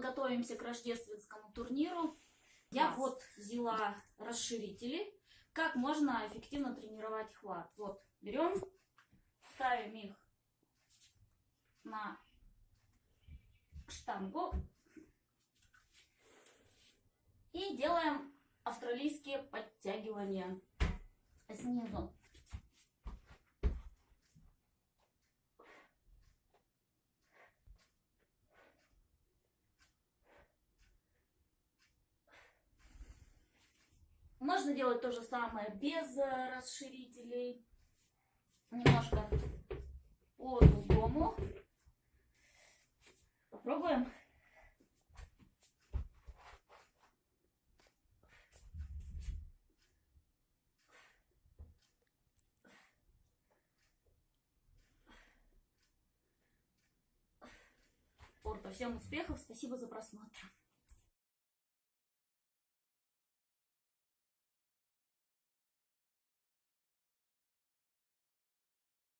готовимся к рождественскому турниру. Я Класс. вот взяла расширители. Как можно эффективно тренировать хват. Вот, берем, ставим их на штангу и делаем австралийские подтягивания снизу. Можно делать то же самое без э, расширителей. Немножко по-другому. Попробуем. Спорта. Всем успехов, спасибо за просмотр.